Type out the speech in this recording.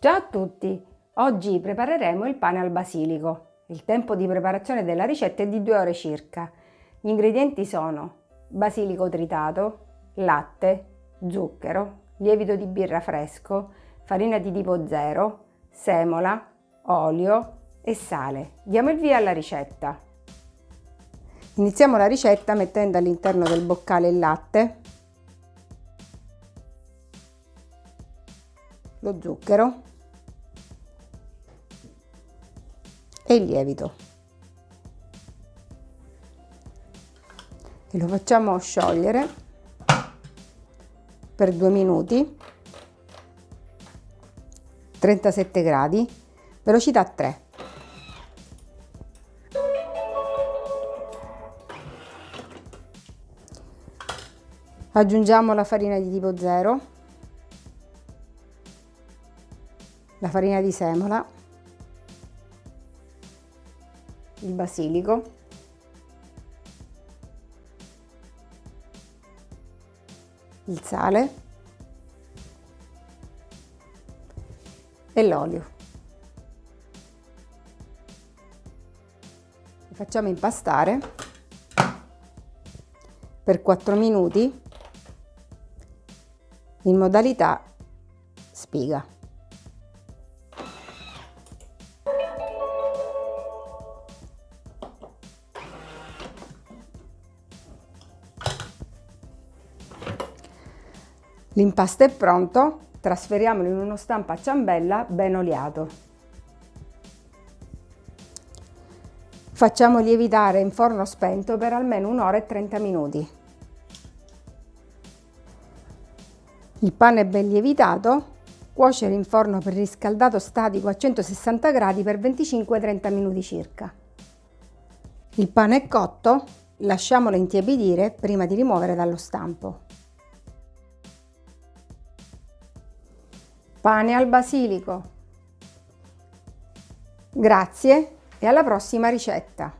Ciao a tutti! Oggi prepareremo il pane al basilico. Il tempo di preparazione della ricetta è di 2 ore circa. Gli ingredienti sono basilico tritato, latte, zucchero, lievito di birra fresco, farina di tipo 0, semola, olio e sale. Diamo il via alla ricetta. Iniziamo la ricetta mettendo all'interno del boccale il latte, lo zucchero e il lievito. E lo facciamo sciogliere per due minuti 37 gradi velocità 3 aggiungiamo la farina di tipo 0 la farina di semola il basilico. Il sale. E l'olio. Facciamo impastare per 4 minuti in modalità spiga. L'impasto è pronto, trasferiamolo in uno stampo a ciambella ben oliato. Facciamo lievitare in forno spento per almeno un'ora e 30 minuti. Il pane è ben lievitato, cuocere in forno preriscaldato statico a 160 gradi per 25-30 minuti circa. Il pane è cotto, lasciamolo intiepidire prima di rimuovere dallo stampo. Pane al basilico. Grazie e alla prossima ricetta!